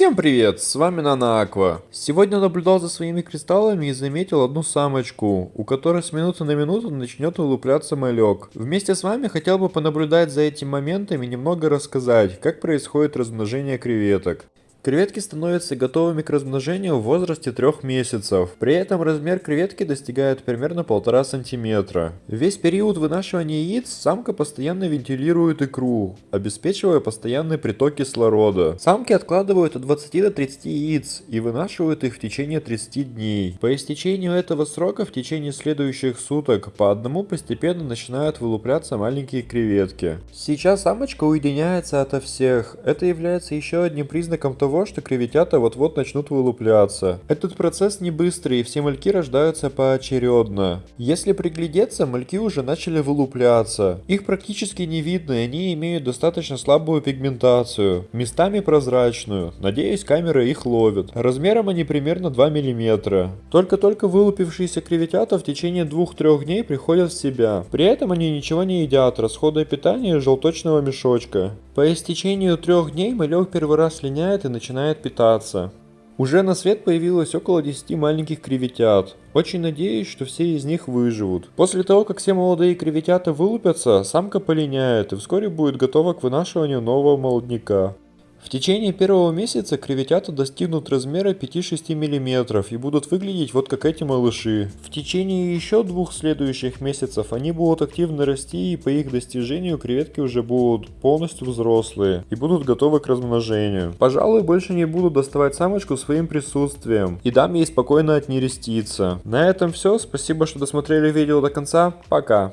Всем привет, с вами Нана Аква. Сегодня наблюдал за своими кристаллами и заметил одну самочку, у которой с минуты на минуту начнет вылупляться малек. Вместе с вами хотел бы понаблюдать за этим моментом и немного рассказать, как происходит размножение креветок. Креветки становятся готовыми к размножению в возрасте 3 месяцев. При этом размер креветки достигает примерно 1,5 см. Весь период вынашивания яиц самка постоянно вентилирует икру, обеспечивая постоянный приток кислорода. Самки откладывают от 20 до 30 яиц и вынашивают их в течение 30 дней. По истечению этого срока в течение следующих суток по одному постепенно начинают вылупляться маленькие креветки. Сейчас самочка уединяется ото всех. Это является еще одним признаком того, того, что креветята вот-вот начнут вылупляться. Этот процесс не быстрый, и все мальки рождаются поочередно. Если приглядеться, мальки уже начали вылупляться. Их практически не видно, и они имеют достаточно слабую пигментацию, местами прозрачную. Надеюсь, камера их ловит. Размером они примерно 2 мм. Только-только вылупившиеся креветята в течение 2-3 дней приходят в себя. При этом они ничего не едят, расходуя питание из желточного мешочка. По истечению трех дней малек первый раз линяет и начинает питаться. Уже на свет появилось около 10 маленьких креветят. Очень надеюсь, что все из них выживут. После того, как все молодые креветята вылупятся, самка полиняет и вскоре будет готова к вынашиванию нового молодняка. В течение первого месяца креветята достигнут размера 5-6 мм и будут выглядеть вот как эти малыши. В течение еще двух следующих месяцев они будут активно расти и по их достижению креветки уже будут полностью взрослые и будут готовы к размножению. Пожалуй, больше не буду доставать самочку своим присутствием и дам ей спокойно отнереститься. На этом все, спасибо, что досмотрели видео до конца, пока.